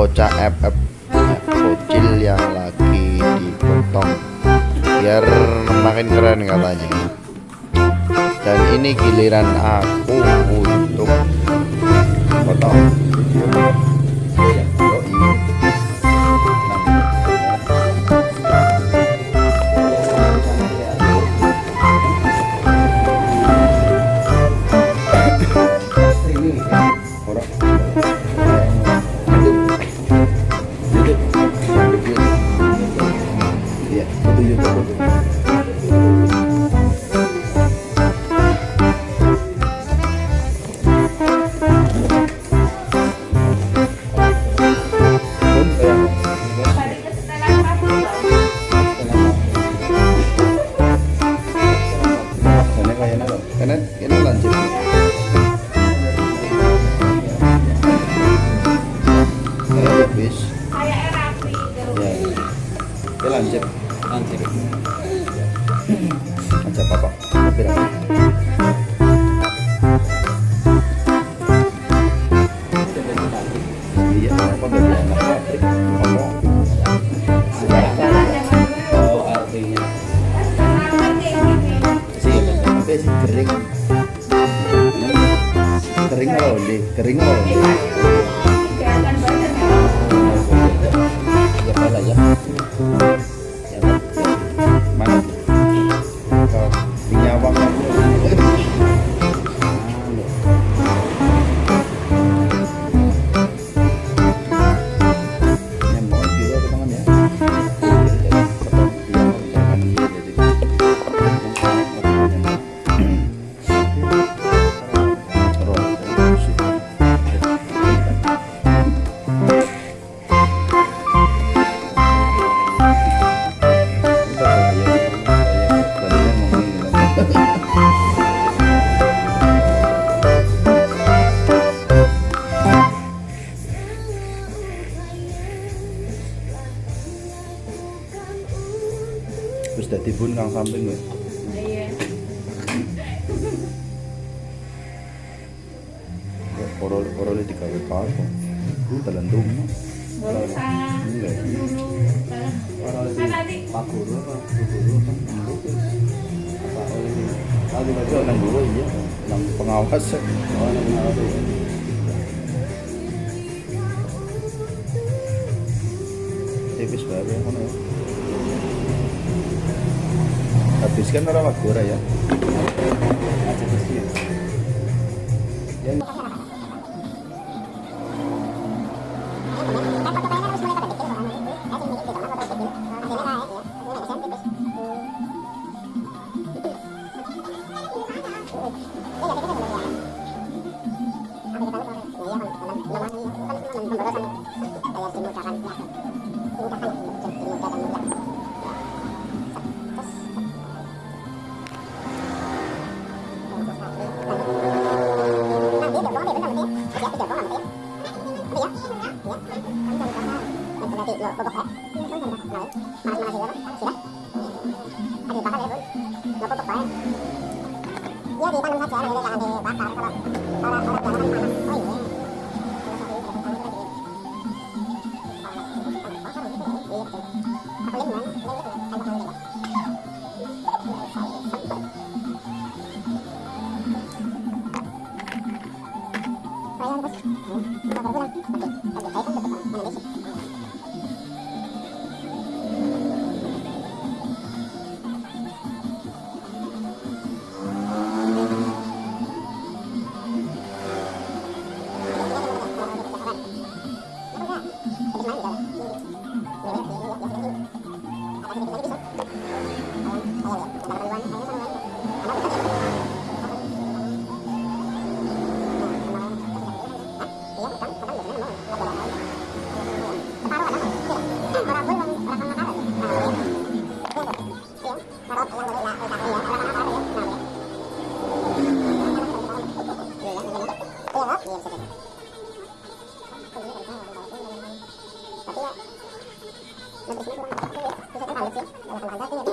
bocah FF bocil yang lagi dipotong. Biar makin keren katanya. Dan ini giliran aku untuk potong Terus dadi bun kang samping gue. Korol korolnya digawe apa? Ku dalan rumah. Enggak. orang lebih pak guru apa Bu guru apa embuk apa oleh lagi Itu nang guru iya, nang pengawas. oh nang ngawas ya Tipis bae ngono ya. được một bậc thang vẫn còn bậc đấy mà mà thì đó thì đó anh thì bác đấy vẫn nó có bậc đấy giờ thì đang phát triển này là thì bác bảo các bạn đó là đó là cái này mà ôi Thank you.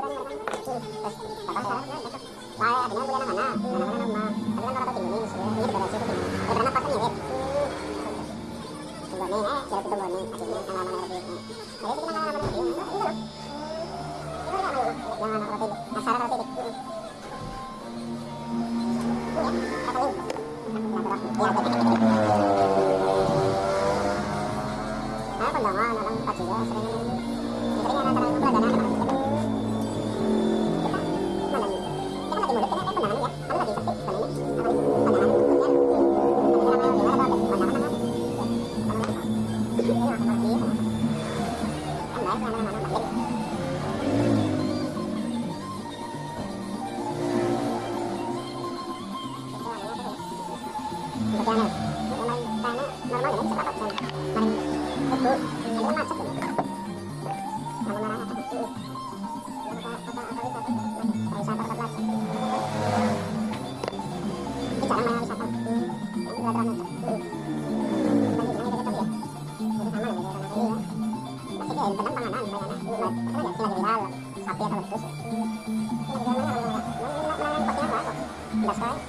Apa nama ya? Ada. Yeah.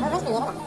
nah dia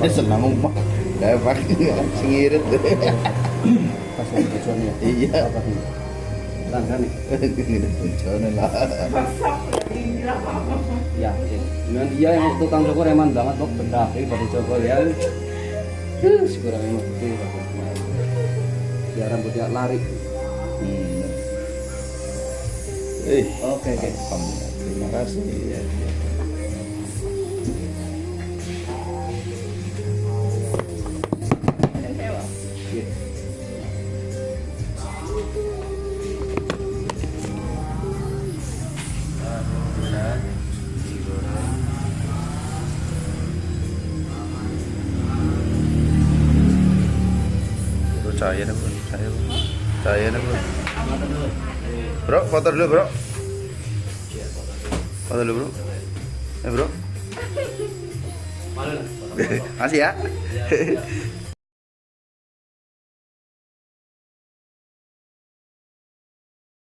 dia senang ngomong gak singirit pas lagi bocornya iya. Langgan nih. Bocornya lah. Ya dengan dia yang waktu kang Joko reman banget kok benda ini eh, pada Joko ya. Terus kurang emang itu biar rambutnya lari. Hmm. Eh, oke, okay, guys. Terima kasih. Cahaya nih bro, cahaya bro. Cahaya nih bro. Bro, foto dulu bro. Foto dulu bro. Eh bro. Makasih ya. Iya.